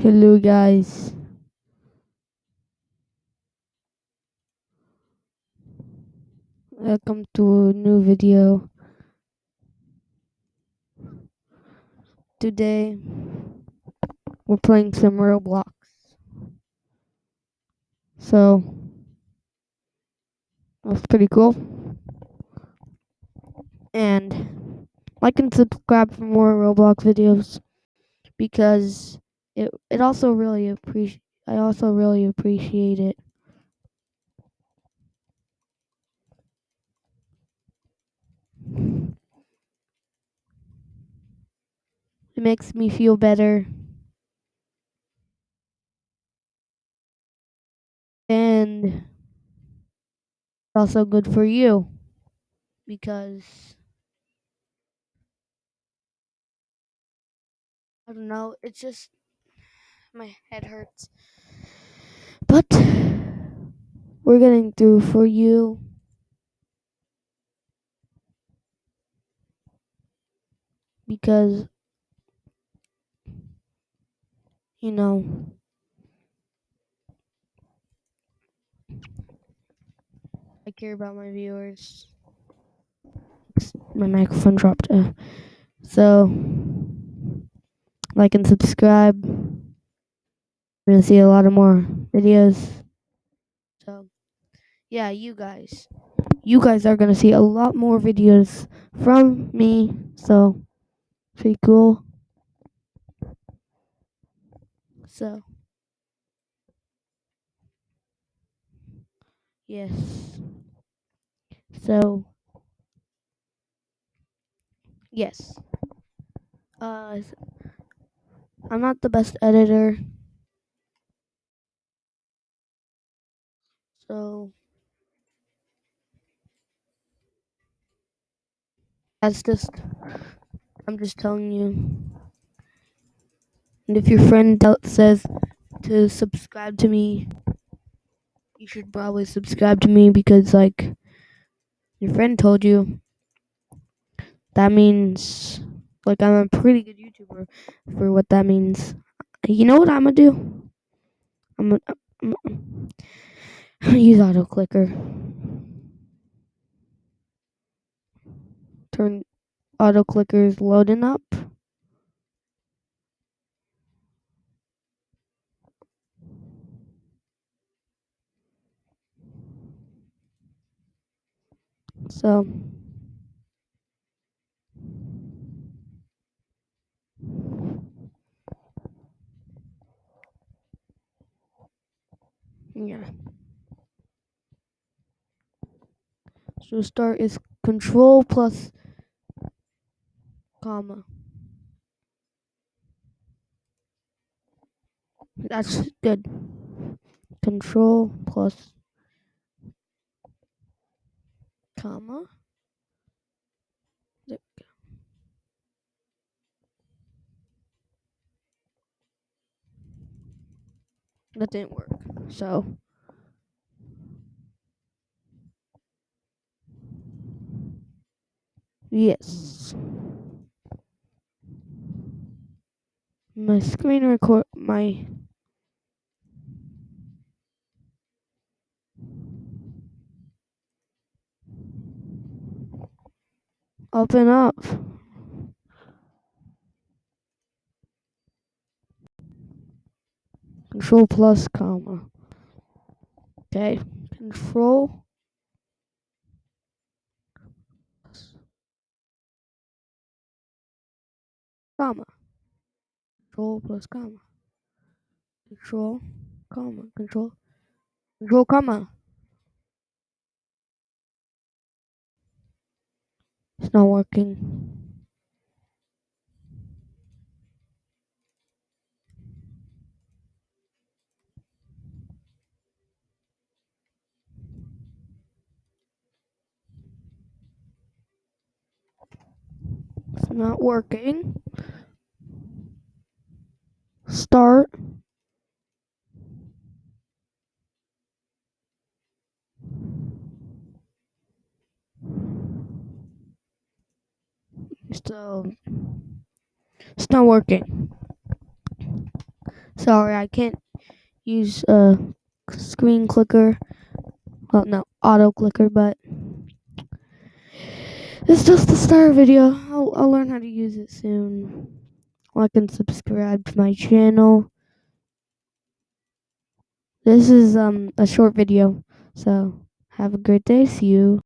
Hello guys. Welcome to a new video. Today we're playing some Roblox. So that's pretty cool. And like and subscribe for more Roblox videos because it it also really appreciate I also really appreciate it. It makes me feel better. And it's also good for you because I don't know, it's just my head hurts. But we're getting through for you. Because you know I care about my viewers. My microphone dropped. Uh, so like and subscribe. We're gonna see a lot of more videos. So yeah, you guys. You guys are gonna see a lot more videos from me. So pretty cool. So yes. So yes. Uh I'm not the best editor. So that's just I'm just telling you. And if your friend says to subscribe to me, you should probably subscribe to me because like your friend told you. That means like I'm a pretty good YouTuber for what that means. You know what I'm gonna do? I'm gonna, I'm I'm use auto clicker. Turn auto clickers loading up. So yeah. So start is control plus comma. That's good. Control plus comma. There we go. That didn't work. So yes. My screen record my open up. Control plus comma. Okay. Control comma. Control plus comma. Control comma. Control control comma. It's not working. It's not working. Start. So it's not working. Sorry, I can't use a screen clicker. Well, no, auto clicker, but it's just the start video. I'll, I'll learn how to use it soon. Like and subscribe to my channel. This is um a short video, so have a great day. See you.